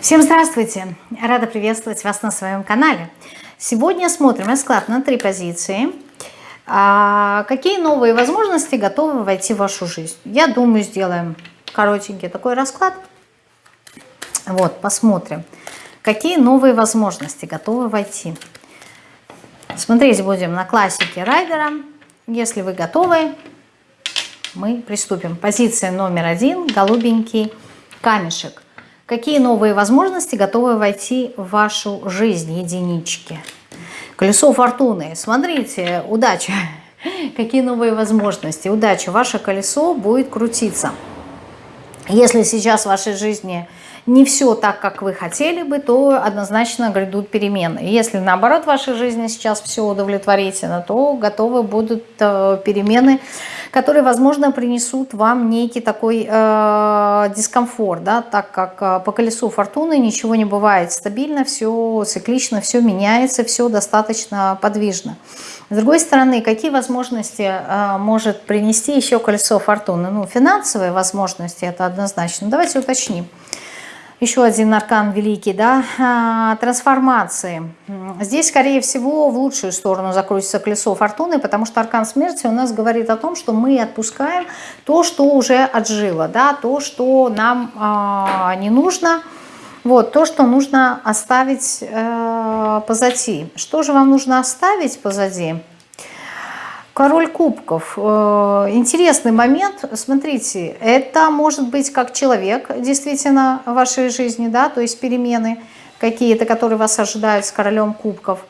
Всем здравствуйте! Рада приветствовать вас на своем канале. Сегодня смотрим расклад на три позиции. А какие новые возможности готовы войти в вашу жизнь? Я думаю, сделаем коротенький такой расклад. Вот, посмотрим. Какие новые возможности готовы войти? Смотреть будем на классике райдера. Если вы готовы, мы приступим. Позиция номер один, голубенький камешек. Какие новые возможности готовы войти в вашу жизнь, единички? Колесо фортуны. Смотрите, удача. Какие новые возможности? Удача. Ваше колесо будет крутиться. Если сейчас в вашей жизни не все так, как вы хотели бы, то однозначно грядут перемены. Если наоборот в вашей жизни сейчас все удовлетворительно, то готовы будут э, перемены, которые, возможно, принесут вам некий такой э, дискомфорт, да, так как э, по колесу фортуны ничего не бывает стабильно, все циклично, все меняется, все достаточно подвижно. С другой стороны, какие возможности э, может принести еще колесо фортуны? Ну, финансовые возможности, это однозначно. Давайте уточним. Еще один аркан великий, да, а, трансформации. Здесь, скорее всего, в лучшую сторону закрутится колесо фортуны, потому что аркан смерти у нас говорит о том, что мы отпускаем то, что уже отжило, да, то, что нам э, не нужно, вот, то, что нужно оставить э, позади. Что же вам нужно оставить позади? Король кубков. Э, интересный момент. Смотрите, это может быть как человек действительно в вашей жизни, да, то есть перемены какие-то, которые вас ожидают с королем кубков.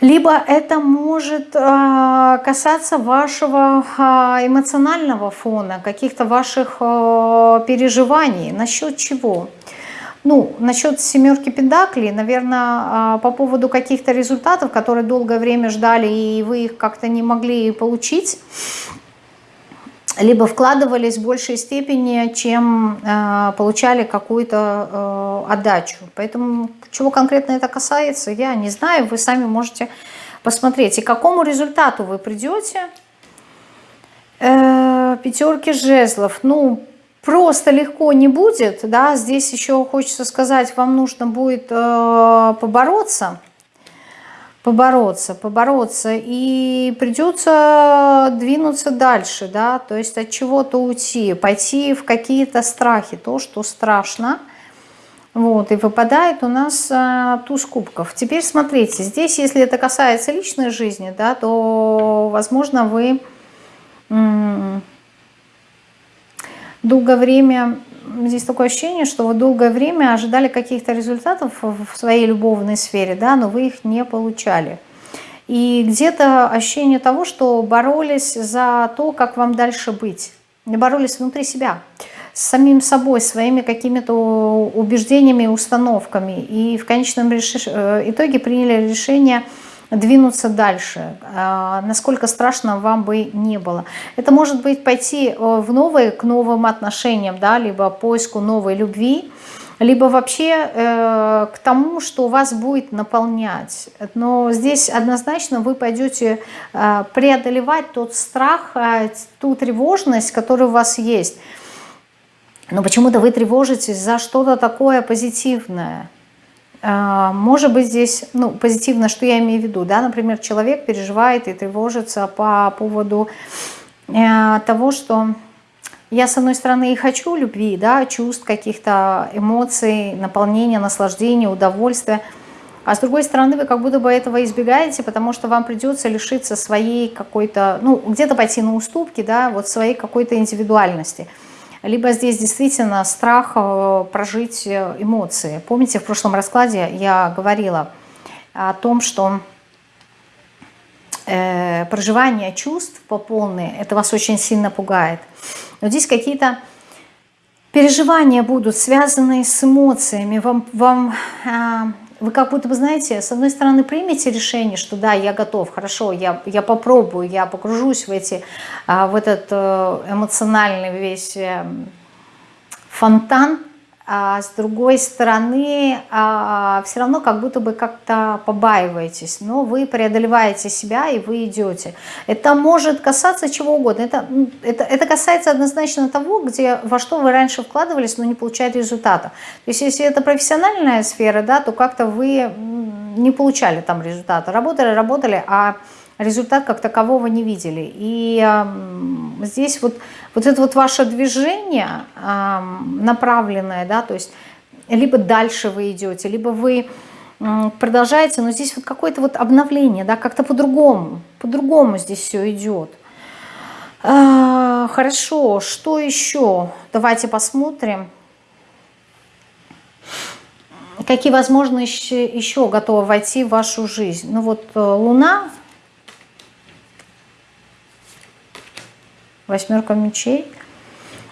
Либо это может э, касаться вашего э, эмоционального фона, каких-то ваших переживаний. Насчет чего? Ну, насчет семерки педаклей, наверное, а, по поводу каких-то результатов, которые долгое время ждали, и вы их как-то не могли получить, либо вкладывались в большей степени, чем э, получали какую-то э, отдачу. Поэтому чего конкретно это касается, я не знаю, вы сами можете посмотреть. И к какому результату вы придете? Э, пятерки жезлов. Ну, просто легко не будет, да, здесь еще хочется сказать, вам нужно будет э, побороться, побороться, побороться, и придется двинуться дальше, да, то есть от чего-то уйти, пойти в какие-то страхи, то, что страшно, вот, и выпадает у нас а, туз кубков. Теперь смотрите, здесь, если это касается личной жизни, да, то, возможно, вы долгое время, здесь такое ощущение, что вы долгое время ожидали каких-то результатов в своей любовной сфере, да, но вы их не получали. И где-то ощущение того, что боролись за то, как вам дальше быть. Боролись внутри себя, с самим собой, своими какими-то убеждениями, установками. И в конечном э, итоге приняли решение – двинуться дальше, а, насколько страшно вам бы не было. Это может быть пойти э, в новые, к новым отношениям, да, либо поиску новой любви, либо вообще э, к тому, что вас будет наполнять. Но здесь однозначно вы пойдете э, преодолевать тот страх, ту тревожность, которая у вас есть. Но почему-то вы тревожитесь за что-то такое позитивное. А, может быть здесь, ну, позитивно, что я имею в виду, да, например, человек переживает и тревожится по поводу э, того, что я, с одной стороны, и хочу любви, да, чувств, каких-то эмоций, наполнения, наслаждения, удовольствия, а с другой стороны, вы как будто бы этого избегаете, потому что вам придется лишиться своей какой-то, ну, где-то пойти на уступки, да, вот своей какой-то индивидуальности – либо здесь действительно страх э, прожить э, эмоции. Помните, в прошлом раскладе я говорила о том, что э, проживание чувств по полной, это вас очень сильно пугает. Но здесь какие-то переживания будут связанные с эмоциями. Вам, вам а, вы как будто бы, знаете, с одной стороны примете решение, что да, я готов, хорошо, я, я попробую, я погружусь в, эти, а, в этот э, эмоциональный весь э, фонтан а с другой стороны, а, все равно как будто бы как-то побаиваетесь, но вы преодолеваете себя и вы идете. Это может касаться чего угодно. Это, это, это касается однозначно того, где, во что вы раньше вкладывались, но не получали результата. То есть если это профессиональная сфера, да, то как-то вы не получали там результата. Работали, работали, а результат как такового не видели. И э, здесь вот, вот это вот ваше движение э, направленное, да, то есть либо дальше вы идете, либо вы э, продолжаете, но здесь вот какое-то вот обновление, да, как-то по-другому, по-другому здесь все идет. Э, хорошо, что еще? Давайте посмотрим. Какие возможности еще готовы войти в вашу жизнь? Ну вот э, Луна восьмерка мечей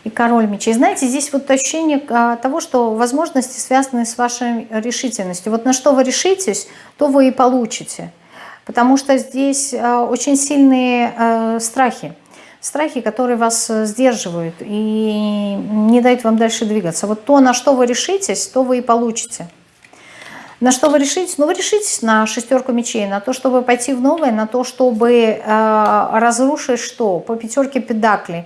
и король мечей. Знаете, здесь вот ощущение а, того, что возможности связаны с вашей решительностью. Вот на что вы решитесь, то вы и получите. Потому что здесь а, очень сильные а, страхи. Страхи, которые вас сдерживают и не дают вам дальше двигаться. Вот то, на что вы решитесь, то вы и получите. На что вы решитесь? Ну, вы решитесь на шестерку мечей, на то, чтобы пойти в новое, на то, чтобы э, разрушить что? По пятерке педаклей.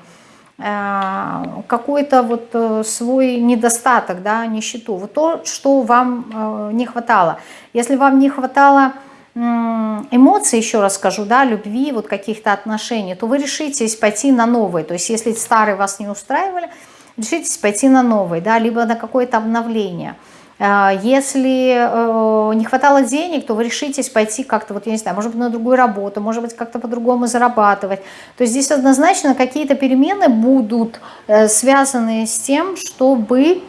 Э, Какой-то вот э, свой недостаток, да, нищету. Вот то, что вам э, не хватало. Если вам не хватало эмоций, еще раз скажу, да, любви, вот каких-то отношений, то вы решитесь пойти на новые. То есть если старые вас не устраивали, решитесь пойти на новые, да, либо на какое-то обновление – если э, не хватало денег, то вы решитесь пойти как-то, вот я не знаю, может быть, на другую работу, может быть, как-то по-другому зарабатывать. То есть здесь однозначно какие-то перемены будут э, связаны с тем, чтобы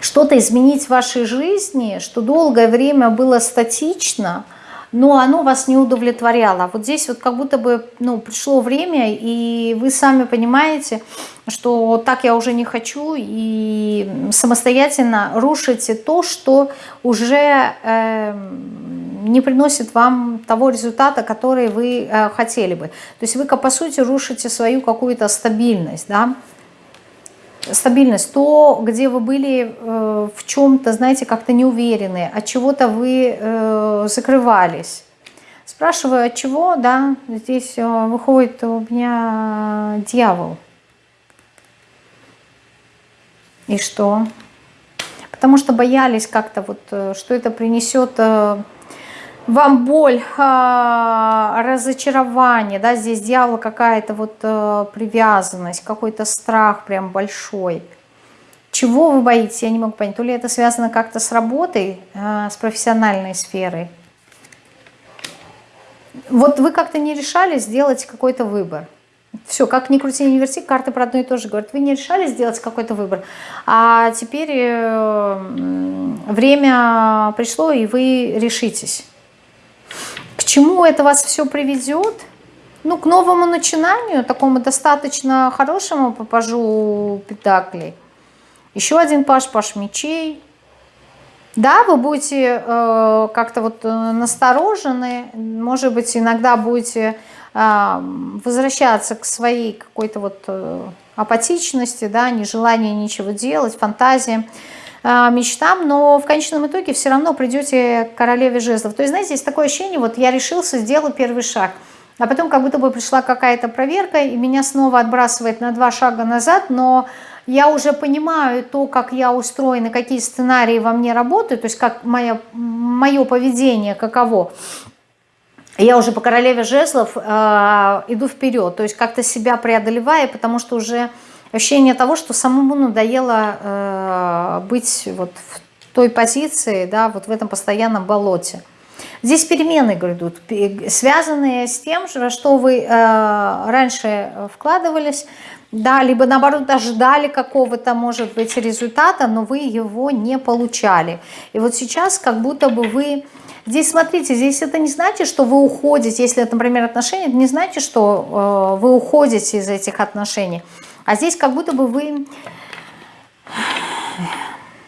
что-то изменить в вашей жизни, что долгое время было статично – но оно вас не удовлетворяло. Вот здесь вот как будто бы ну, пришло время, и вы сами понимаете, что так я уже не хочу, и самостоятельно рушите то, что уже э, не приносит вам того результата, который вы э, хотели бы. То есть вы, по сути, рушите свою какую-то стабильность, да, стабильность, то, где вы были э, в чем-то, знаете, как-то не уверены, от чего-то вы э, закрывались. Спрашиваю, от чего, да, здесь э, выходит у меня дьявол. И что? Потому что боялись как-то, вот, э, что это принесет э, вам боль, а, разочарование, да, здесь дьявол какая-то вот э, привязанность, какой-то страх прям большой. Чего вы боитесь, я не могу понять. То ли это связано как-то с работой, э, с профессиональной сферой. Вот вы как-то не решали сделать какой-то выбор. Все, как ни крути, ни верти, карты про одно и то же говорят. Вы не решали сделать какой-то выбор, а теперь э, время пришло, и вы решитесь чему это вас все приведет? Ну, к новому начинанию, такому достаточно хорошему по пажу. Еще один паш, паш мечей. Да, вы будете э, как-то вот э, насторожены, может быть, иногда будете э, возвращаться к своей какой-то вот э, апатичности, да, нежеланию ничего делать, фантазии. А, мечтам, но в конечном итоге все равно придете к королеве жезлов. То есть, знаете, есть такое ощущение, вот я решился, сделал первый шаг, а потом как будто бы пришла какая-то проверка, и меня снова отбрасывает на два шага назад, но я уже понимаю то, как я устроена, какие сценарии во мне работают, то есть как мое, мое поведение, каково. Я уже по королеве жезлов э, иду вперед, то есть как-то себя преодолевая, потому что уже ощущение того, что самому надоело э, быть вот в той позиции, да, вот в этом постоянном болоте. Здесь перемены грядут, связанные с тем, что вы э, раньше вкладывались, да, либо наоборот ожидали какого-то, может быть, результата, но вы его не получали. И вот сейчас как будто бы вы... Здесь, смотрите, здесь это не значит, что вы уходите, если это, например, отношения, это не значит, что э, вы уходите из этих отношений. А здесь как будто бы вы...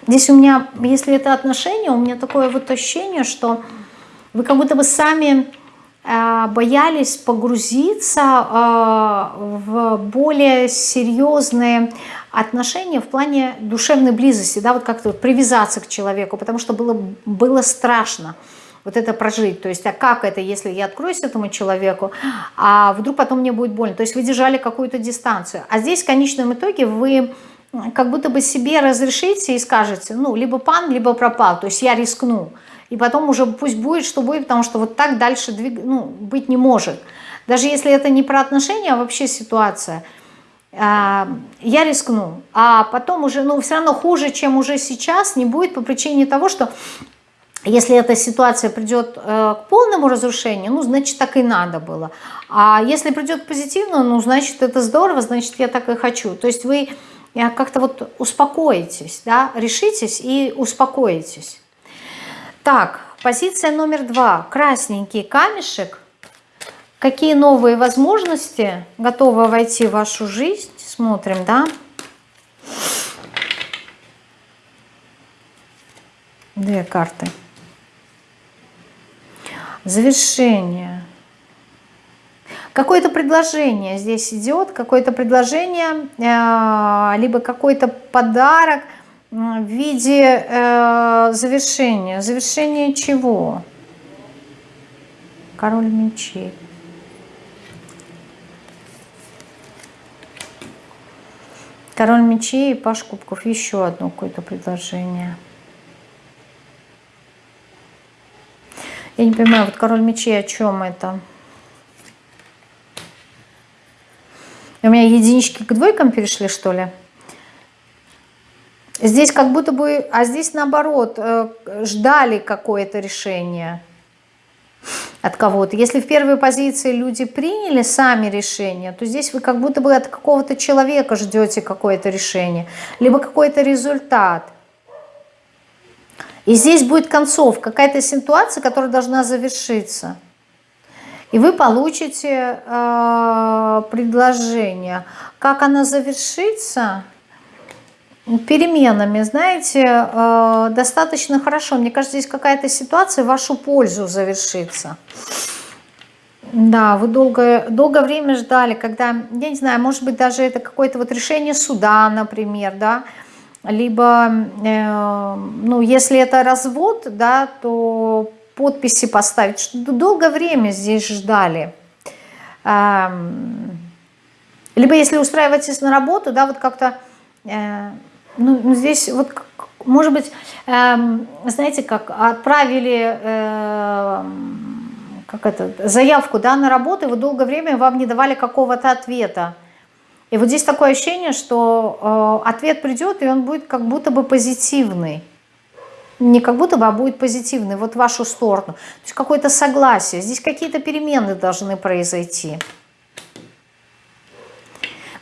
Здесь у меня, если это отношения, у меня такое вот ощущение, что вы как будто бы сами э, боялись погрузиться э, в более серьезные отношения в плане душевной близости, да, вот как-то привязаться к человеку, потому что было, было страшно вот это прожить. То есть, а как это, если я откроюсь этому человеку, а вдруг потом мне будет больно? То есть вы держали какую-то дистанцию. А здесь в конечном итоге вы как будто бы себе разрешите и скажете, ну, либо пан, либо пропал, то есть я рискну. И потом уже пусть будет, что будет, потому что вот так дальше двиг... ну, быть не может. Даже если это не про отношения, а вообще ситуация. А, я рискну. А потом уже, ну, все равно хуже, чем уже сейчас, не будет по причине того, что если эта ситуация придет э, к полному разрушению, ну, значит, так и надо было. А если придет к позитивному, ну, значит, это здорово, значит, я так и хочу. То есть вы э, как-то вот успокоитесь, да, решитесь и успокоитесь. Так, позиция номер два. Красненький камешек. Какие новые возможности готовы войти в вашу жизнь? Смотрим, да. Две карты. Завершение. Какое-то предложение здесь идет, какое-то предложение, э, либо какой-то подарок в виде э, завершения. Завершение чего? Король мечей. Король мечей и Паш кубков. Еще одно какое-то предложение. Я не понимаю, вот король мечей о чем это? У меня единички к двойкам перешли, что ли? Здесь как будто бы, а здесь наоборот, э, ждали какое-то решение от кого-то. Если в первой позиции люди приняли сами решение, то здесь вы как будто бы от какого-то человека ждете какое-то решение, либо какой-то результат. И здесь будет концовка, какая-то ситуация, которая должна завершиться. И вы получите э, предложение. Как она завершится? Переменами, знаете, э, достаточно хорошо. Мне кажется, здесь какая-то ситуация в вашу пользу завершится. Да, вы долгое, долгое время ждали, когда, я не знаю, может быть, даже это какое-то вот решение суда, например, да, либо, э, ну, если это развод, да, то подписи поставить, что долгое время здесь ждали. Э, либо если устраиваетесь на работу, да, вот как-то, э, ну, ну, здесь вот, может быть, э, знаете, как отправили... Э, как это, заявку да, на работу, и вы долгое время вам не давали какого-то ответа. И вот здесь такое ощущение, что э, ответ придет, и он будет как будто бы позитивный. Не как будто бы, а будет позитивный, вот в вашу сторону. То есть какое-то согласие. Здесь какие-то перемены должны произойти.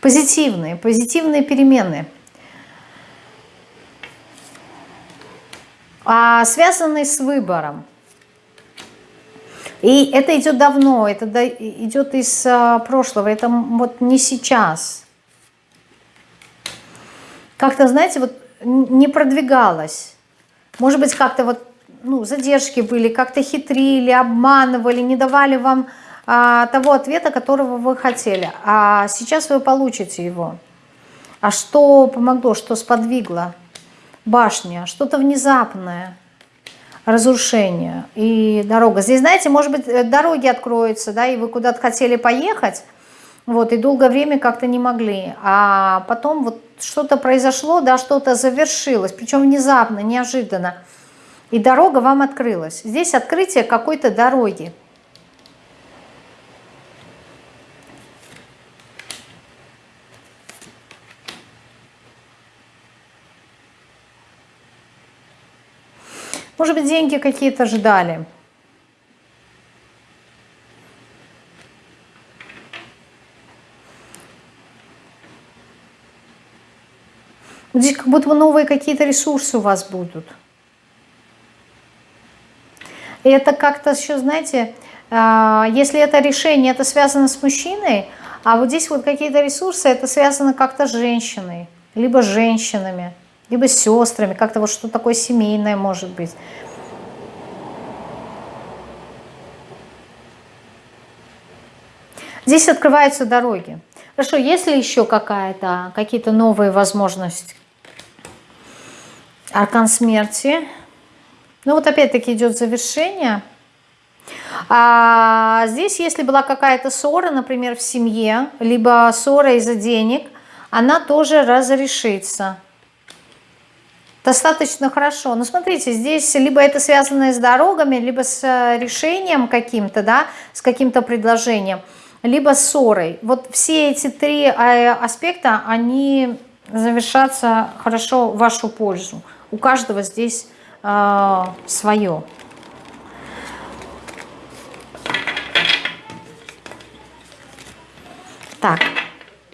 Позитивные, позитивные перемены. А связанные с выбором. И это идет давно, это идет из а, прошлого, это вот не сейчас. Как-то, знаете, вот не продвигалось. Может быть, как-то вот ну, задержки были, как-то хитрили, обманывали, не давали вам а, того ответа, которого вы хотели. А сейчас вы получите его. А что помогло, что сподвигло? Башня, что-то внезапное разрушение и дорога. Здесь, знаете, может быть, э, дороги откроются, да, и вы куда-то хотели поехать, вот, и долгое время как-то не могли. А потом вот что-то произошло, да, что-то завершилось, причем внезапно, неожиданно. И дорога вам открылась. Здесь открытие какой-то дороги. Может быть, деньги какие-то ждали. Здесь как будто новые какие-то ресурсы у вас будут. И это как-то еще, знаете, а, если это решение, это связано с мужчиной, а вот здесь вот какие-то ресурсы, это связано как-то с женщиной, либо с женщинами либо с сестрами, как-то вот что такое семейное может быть. Здесь открываются дороги. Хорошо, есть ли еще какая-то, какие-то новые возможности? Аркан смерти. Ну вот опять-таки идет завершение. А здесь, если была какая-то ссора, например, в семье, либо ссора из-за денег, она тоже разрешится. Достаточно хорошо. Но смотрите, здесь либо это связано с дорогами, либо с решением каким-то, да, с каким-то предложением – либо ссорой. Вот все эти три э, аспекта, они завершатся хорошо в вашу пользу. У каждого здесь э, свое. Так,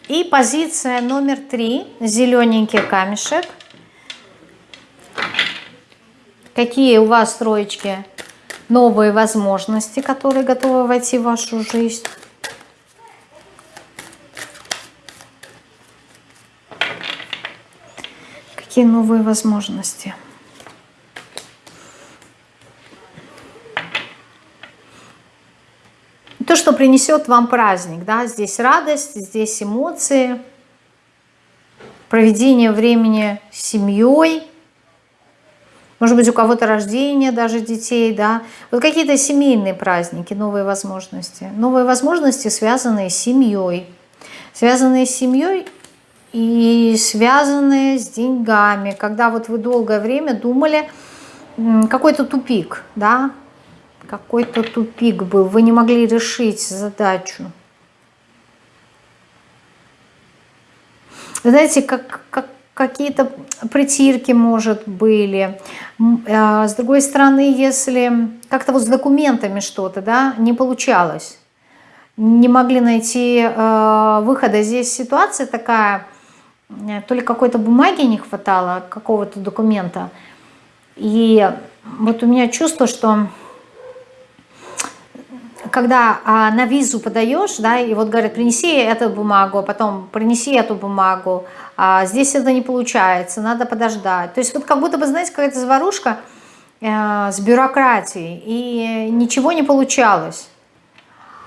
и позиция номер три, зелененький камешек. Какие у вас, троечки, новые возможности, которые готовы войти в вашу жизнь? какие новые возможности. То, что принесет вам праздник, да, здесь радость, здесь эмоции, проведение времени с семьей, может быть, у кого-то рождение даже детей, да, вот какие-то семейные праздники, новые возможности. Новые возможности, связанные с семьей. Связанные с семьей и связанные с деньгами, когда вот вы долгое время думали, какой-то тупик, да, какой-то тупик был, вы не могли решить задачу. Знаете, как, как какие-то притирки, может, были. А, с другой стороны, если как-то вот с документами что-то, да, не получалось, не могли найти э, выхода. Здесь ситуация такая, Э, то ли какой-то бумаги не хватало, какого-то документа. И вот у меня чувство, что когда а, на визу подаешь, да, и вот говорят, принеси эту бумагу, а потом принеси эту бумагу, а здесь это не получается, надо подождать. То есть вот как будто бы, знаете, какая-то заварушка э, с бюрократией, и ничего не получалось.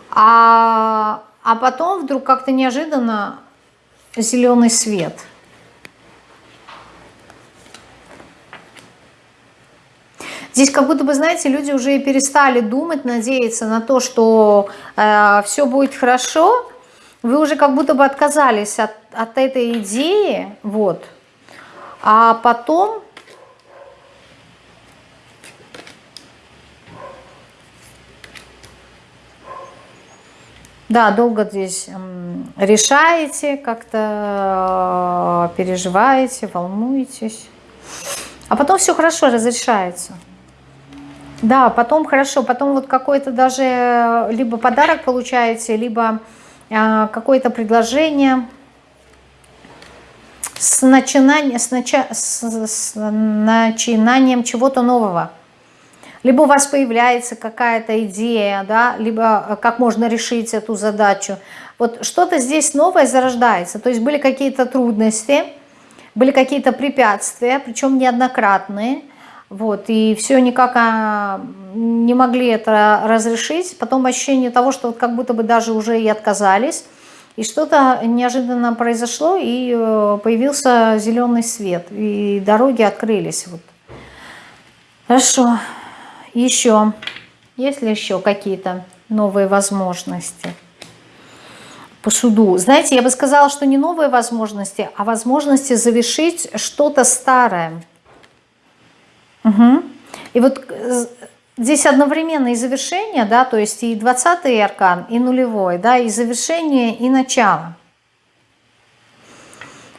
А, а потом вдруг как-то неожиданно зеленый свет. Здесь как будто бы, знаете, люди уже и перестали думать, надеяться на то, что э, все будет хорошо. Вы уже как будто бы отказались от, от этой идеи, вот. А потом Да, долго здесь решаете, как-то э, переживаете, волнуетесь. А потом все хорошо разрешается. Да, потом хорошо, потом вот какой-то даже э, либо подарок получаете, либо э, какое-то предложение. С, начинанием, с, нача, с, с начинанием чего-то нового. Либо у вас появляется какая-то идея, да, либо э, как можно решить эту задачу. Вот что-то здесь новое зарождается, то есть были какие-то трудности, были какие-то препятствия, причем неоднократные, вот, и все никак а, не могли это разрешить. Потом ощущение того, что вот как будто бы даже уже и отказались, и что-то неожиданно произошло, и э, появился зеленый свет, и дороги открылись. Вот. Хорошо. Еще, есть ли еще какие-то новые возможности по суду? Знаете, я бы сказала, что не новые возможности, а возможности завершить что-то старое. Угу. И вот э, здесь одновременно и завершение, да, то есть и 20-й аркан, и нулевой, да, и завершение, и начало.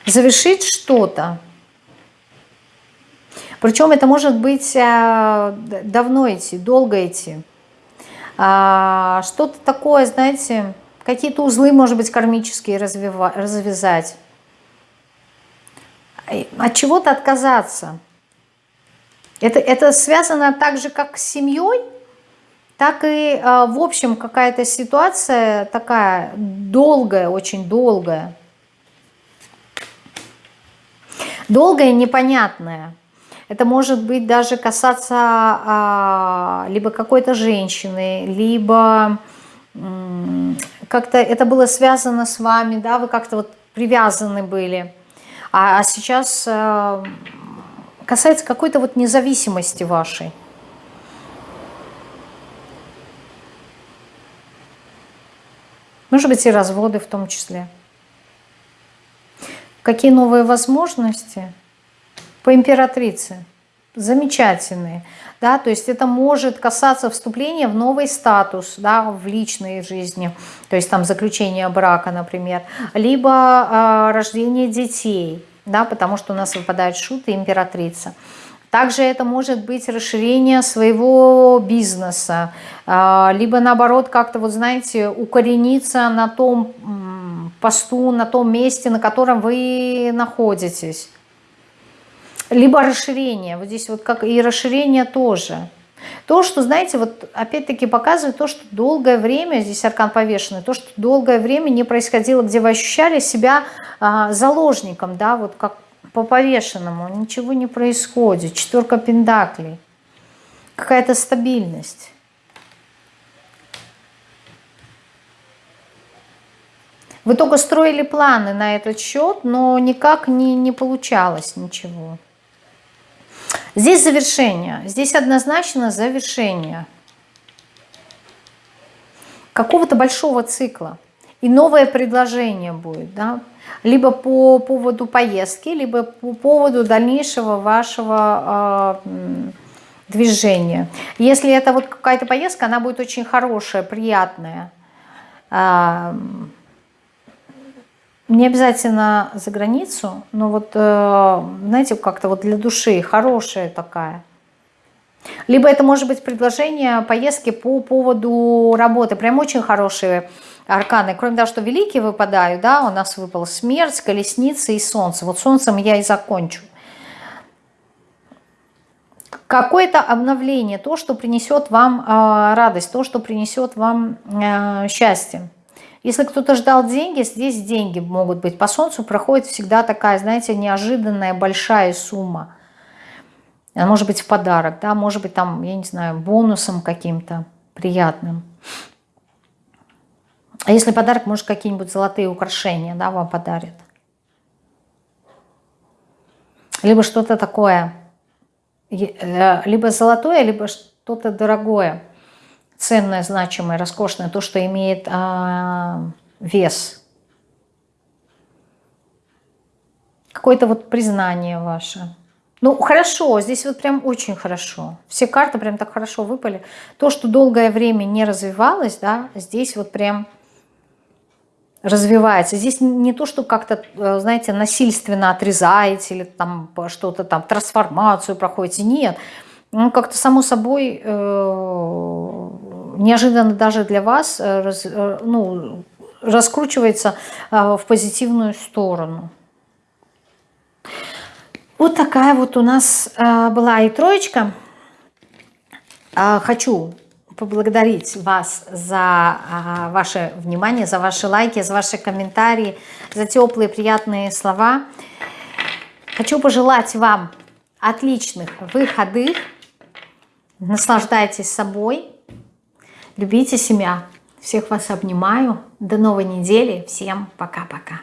Завершить что-то. Причем это может быть э, давно идти, долго идти. А, что-то такое, знаете, какие-то узлы, может быть, кармические развязать. От чего-то отказаться. Это, это связано так же, как с семьей, так и, э, в общем, какая-то ситуация такая долгая, очень долгая. Долгая, непонятная. Это может быть даже касаться а, либо какой-то женщины, либо как-то это было связано с вами, да, вы как-то вот привязаны были. А, а сейчас касается какой-то вот независимости вашей. Может быть и разводы в том числе. Какие новые возможности по императрице? Замечательные. Да, то есть это может касаться вступления в новый статус да, в личной жизни, то есть там заключение брака, например, либо э, рождение детей, да, потому что у нас выпадает шут и императрица. Также это может быть расширение своего бизнеса, а, либо наоборот как-то, вот знаете, укорениться на том посту, на том месте, на котором вы находитесь. Либо расширение, вот здесь вот как и расширение тоже. То, что, знаете, вот опять-таки показывает то, что долгое время, здесь аркан повешенный, то, что долгое время не происходило, где вы ощущали себя а, заложником, да, вот как по повешенному, ничего не происходит. Четверка пендаклей. Какая-то стабильность. Вы только строили планы на этот счет, но никак не, не получалось ничего. Здесь завершение. Здесь однозначно завершение какого-то большого цикла. И новое предложение будет. Да? либо по поводу поездки, либо по поводу дальнейшего вашего э, движения. Если это вот какая-то поездка, она будет очень хорошая, приятная. Э, не обязательно за границу, но вот, э, знаете, как-то вот для души хорошая такая. Либо это может быть предложение поездки по поводу работы. Прям очень хорошие арканы. Кроме того, что великие выпадают, да, у нас выпал смерть, колесница и солнце. Вот солнцем я и закончу. Какое-то обновление, то, что принесет вам э, радость, то, что принесет вам э, счастье. Если кто-то ждал деньги, здесь деньги могут быть. По солнцу проходит всегда такая, знаете, неожиданная большая сумма. Она может быть в подарок, да, может быть там, я не знаю, бонусом каким-то приятным. А если подарок, может, какие-нибудь золотые украшения, да, вам подарят. Либо что-то такое, э, либо золотое, либо что-то дорогое, ценное, значимое, роскошное, то, что имеет а, вес. Какое-то вот признание ваше. Ну, хорошо, здесь вот прям очень хорошо. Все карты прям так хорошо выпали. То, что долгое время не развивалось, да, здесь вот прям развивается. Здесь не то, что как-то, э, знаете, насильственно отрезаете или там что-то там, трансформацию проходите. Нет. Ну, как-то само собой, э, неожиданно даже для вас, э, раз, э, ну, раскручивается э, в позитивную сторону. Вот такая вот у нас была и троечка. Хочу поблагодарить вас за ваше внимание, за ваши лайки, за ваши комментарии, за теплые приятные слова. Хочу пожелать вам отличных выходных. Наслаждайтесь собой. Любите себя. Всех вас обнимаю. До новой недели. Всем пока-пока.